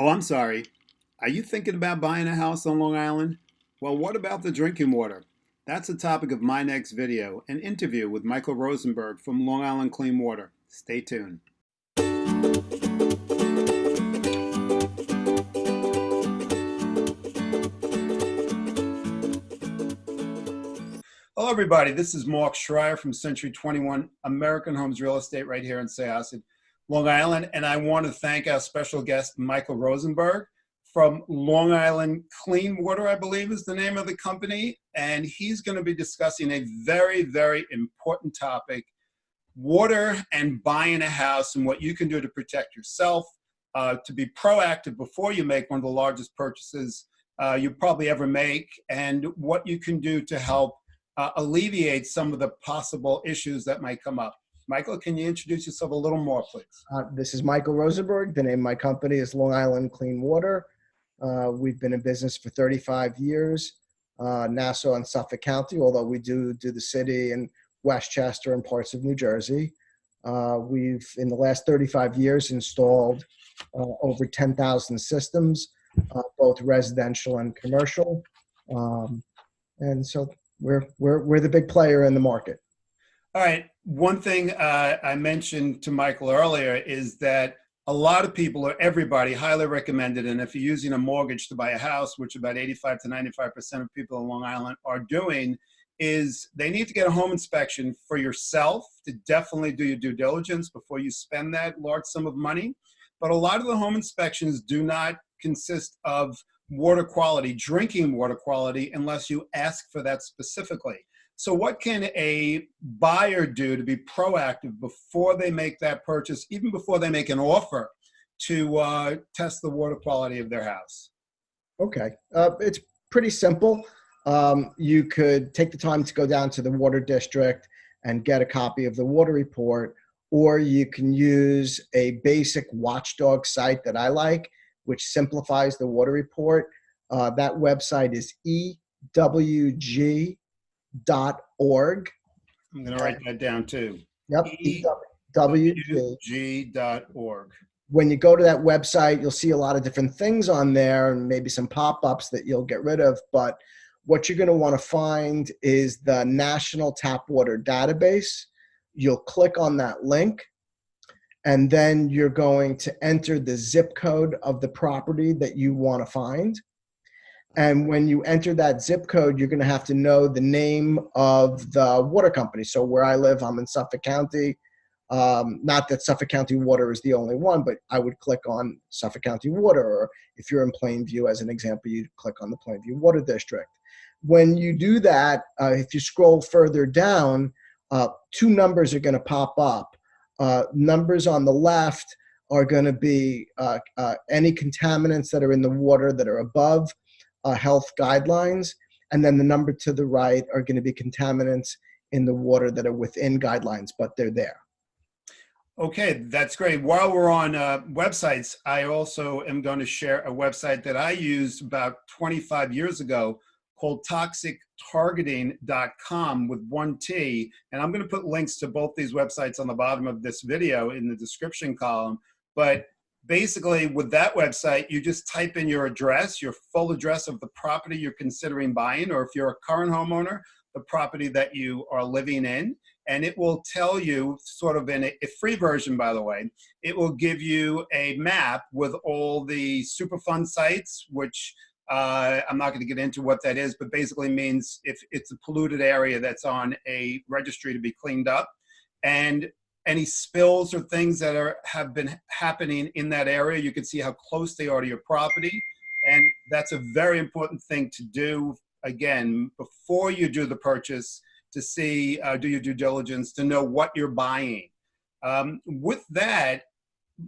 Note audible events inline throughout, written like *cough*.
Oh, I'm sorry. Are you thinking about buying a house on Long Island? Well, what about the drinking water? That's the topic of my next video, an interview with Michael Rosenberg from Long Island Clean Water. Stay tuned. Hello, everybody. This is Mark Schreier from Century 21 American Homes Real Estate right here in Syosset, Long Island. And I want to thank our special guest, Michael Rosenberg from Long Island Clean Water, I believe is the name of the company. And he's going to be discussing a very, very important topic, water and buying a house and what you can do to protect yourself, uh, to be proactive before you make one of the largest purchases uh, you probably ever make, and what you can do to help uh, alleviate some of the possible issues that might come up. Michael, can you introduce yourself a little more, please? Uh, this is Michael Rosenberg. The name of my company is Long Island Clean Water. Uh, we've been in business for 35 years, uh, Nassau and Suffolk County, although we do do the city and Westchester and parts of New Jersey. Uh, we've, in the last 35 years, installed uh, over 10,000 systems, uh, both residential and commercial. Um, and so we're we're we're the big player in the market. All right. One thing uh, I mentioned to Michael earlier is that a lot of people or everybody highly recommended, and if you're using a mortgage to buy a house, which about 85 to 95 percent of people in Long Island are doing, is they need to get a home inspection for yourself to definitely do your due diligence before you spend that large sum of money. But a lot of the home inspections do not consist of water quality, drinking water quality, unless you ask for that specifically. So what can a buyer do to be proactive before they make that purchase, even before they make an offer to uh, test the water quality of their house? Okay, uh, it's pretty simple. Um, you could take the time to go down to the water district and get a copy of the water report, or you can use a basic watchdog site that I like which simplifies the water report. Uh, that website is ewg.org. I'm going to write that down too. Yep, ewg.org. When you go to that website, you'll see a lot of different things on there and maybe some pop-ups that you'll get rid of. But what you're going to want to find is the National Tap Water Database. You'll click on that link and then you're going to enter the zip code of the property that you want to find. And when you enter that zip code, you're going to have to know the name of the water company. So where I live, I'm in Suffolk County. Um, not that Suffolk County Water is the only one, but I would click on Suffolk County Water. Or if you're in Plainview, as an example, you'd click on the Plainview Water District. When you do that, uh, if you scroll further down, uh, two numbers are going to pop up. Uh, numbers on the left are going to be uh, uh, any contaminants that are in the water that are above uh, health guidelines. And then the number to the right are going to be contaminants in the water that are within guidelines, but they're there. Okay, that's great. While we're on uh, websites, I also am going to share a website that I used about 25 years ago called toxictargeting.com with one T. And I'm going to put links to both these websites on the bottom of this video in the description column. But basically with that website, you just type in your address, your full address of the property you're considering buying, or if you're a current homeowner, the property that you are living in. And it will tell you sort of in a, a free version, by the way, it will give you a map with all the Superfund sites, which uh, I'm not going to get into what that is, but basically means if it's a polluted area that's on a registry to be cleaned up and any spills or things that are have been happening in that area, you can see how close they are to your property. And that's a very important thing to do, again, before you do the purchase, to see, uh, do your due diligence, to know what you're buying. Um, with that,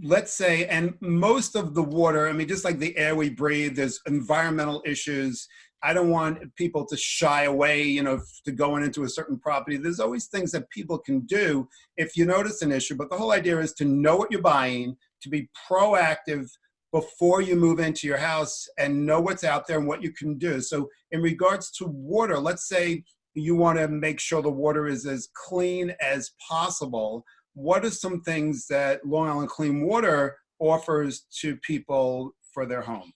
let's say, and most of the water, I mean, just like the air we breathe, there's environmental issues. I don't want people to shy away, you know, to going into a certain property. There's always things that people can do if you notice an issue. But the whole idea is to know what you're buying, to be proactive before you move into your house and know what's out there and what you can do. So in regards to water, let's say you want to make sure the water is as clean as possible what are some things that Long Island Clean Water offers to people for their home?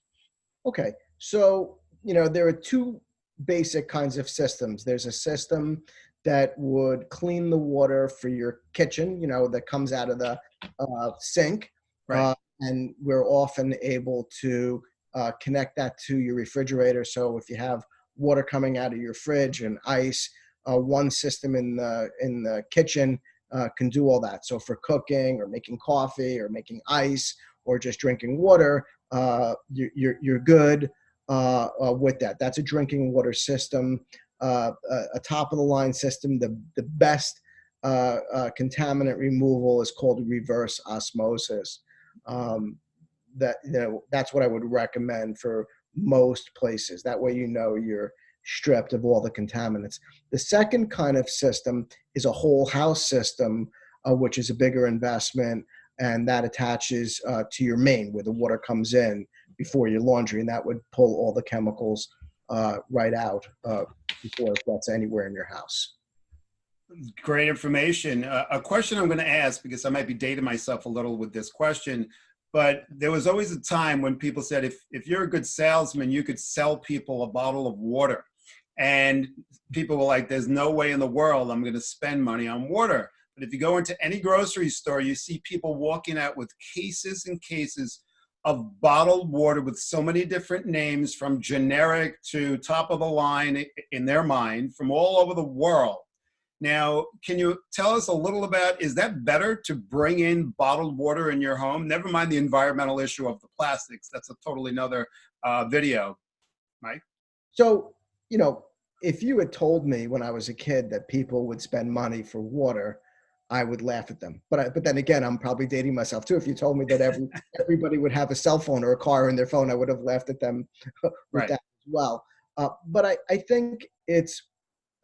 Okay, so you know there are two basic kinds of systems. There's a system that would clean the water for your kitchen, you know, that comes out of the uh, sink, Right. uh, and we're often able to uh, connect that to your refrigerator. So if you have water coming out of your fridge and ice, uh, one system in the in the kitchen uh, can do all that. So for cooking or making coffee or making ice or just drinking water, uh, you, you're you're good uh, uh, with that. That's a drinking water system, uh, a, a top of the line system. The the best uh, uh, contaminant removal is called reverse osmosis. Um, that you know that's what I would recommend for most places. That way you know you're stripped of all the contaminants. The second kind of system is a whole house system, uh, which is a bigger investment, and that attaches uh, to your main where the water comes in before your laundry, and that would pull all the chemicals uh, right out uh, before it gets anywhere in your house. Great information. Uh, a question I'm going to ask because I might be dating myself a little with this question, but there was always a time when people said if if you're a good salesman, you could sell people a bottle of water, and people were like, "There's no way in the world I'm going to spend money on water." But if you go into any grocery store, you see people walking out with cases and cases of bottled water with so many different names, from generic to top of the line in their mind, from all over the world. Now, can you tell us a little about, is that better to bring in bottled water in your home? Never mind the environmental issue of the plastics. That's a totally another uh, video, Mike. So, you know, if you had told me when I was a kid that people would spend money for water, I would laugh at them. But I, but then again, I'm probably dating myself too. If you told me that every *laughs* everybody would have a cell phone or a car in their phone, I would have laughed at them *laughs* with Right. that as well. Uh, but I, I think it's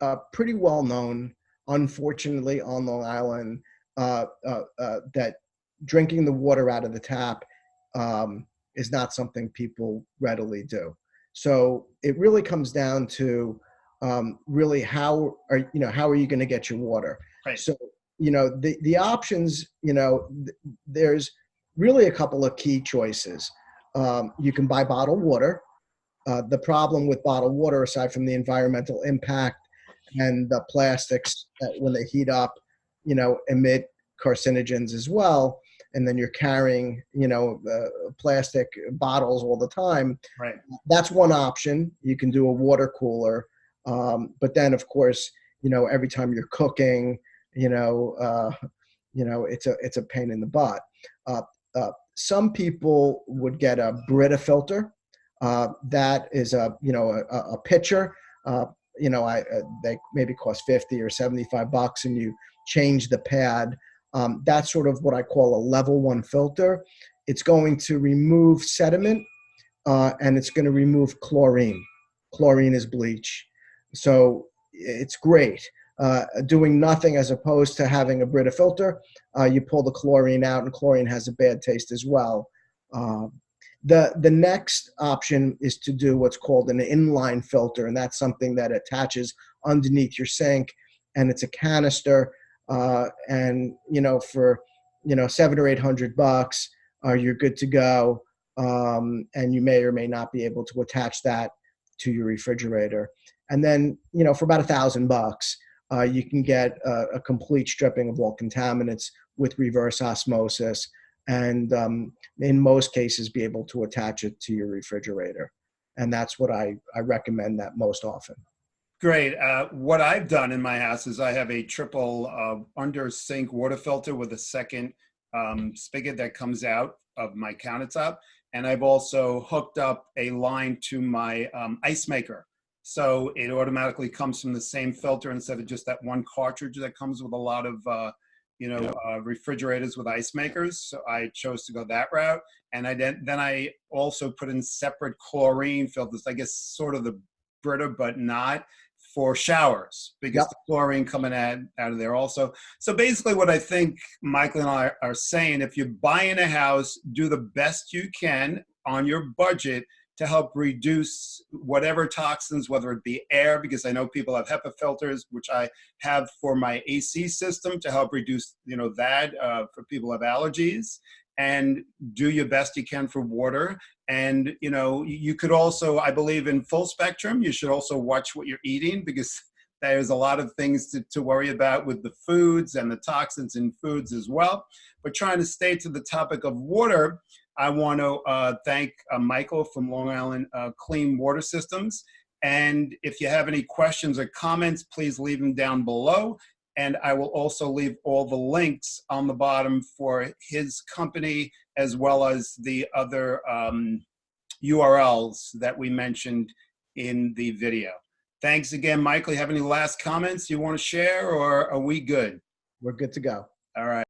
uh, pretty well known, unfortunately, on Long Island, uh, uh, uh, that drinking the water out of the tap um, is not something people readily do. So it really comes down to um, really how are you know how are you going to get your water? Right. So you know the the options you know th- there's really a couple of key choices. Um, you can buy bottled water. Uh, the problem with bottled water, aside from the environmental impact and the plastics that when they heat up, you know, emit carcinogens as well, and then you're carrying, you know, uh, plastic bottles all the time. Right. That's one option. You can do a water cooler, um, but then of course, you know, every time you're cooking, you know, uh, you know, it's a it's a pain in the butt. Uh, uh, some people would get a Brita filter. Uh, that is a you know a, a pitcher. Uh, you know, I uh, they maybe cost fifty or seventy five bucks, and you change the pad. Um, that's sort of what I call a level one filter. It's going to remove sediment, and it's going to remove chlorine. Chlorine is bleach, so it's great. Uh, doing nothing as opposed to having a Brita filter, uh, you pull the chlorine out, and chlorine has a bad taste as well. Uh, the the next option is to do what's called an inline filter, and that's something that attaches underneath your sink, and it's a canister. Uh, and you know, for you know seven or eight hundred bucks, uh, you're good to go. Um, and you may or may not be able to attach that to your refrigerator. And then you know, for about a thousand bucks, uh, you can get a, a complete stripping of all contaminants with reverse osmosis and um, in most cases be able to attach it to your refrigerator and that's what i, I recommend that most often Great. Uh, what I've done in my house is I have a triple uh, under sink water filter with a second um, spigot that comes out of my countertop. And I've also hooked up a line to my um, ice maker. So it automatically comes from the same filter instead of just that one cartridge that comes with a lot of, uh, you know, uh, refrigerators with ice makers. So I chose to go that route. And I then, then I also put in separate chlorine filters, I guess sort of the Brita, but not for showers because Yep. the chlorine coming out, out of there also. So basically what I think Michael and I are saying, if you're buying a house, do the best you can on your budget to help reduce whatever toxins, whether it be air, because I know people have HEPA filters, which I have for my AC system to help reduce, you know, that uh, for people have allergies. and do your best you can for water. And, you know, you could also, I believe in full spectrum, you should also watch what you're eating because *laughs* there's a lot of things to, to worry about with the foods and the toxins in foods as well. But trying to stay to the topic of water, I want to uh, thank uh, Michael from Long Island uh, Clean Water Systems. And if you have any questions or comments, please leave them down below. And I will also leave all the links on the bottom for his company as well as the other um, URLs that we mentioned in the video. Thanks again, Michael. You have any last comments you want to share or are we good? We're good to go. All right.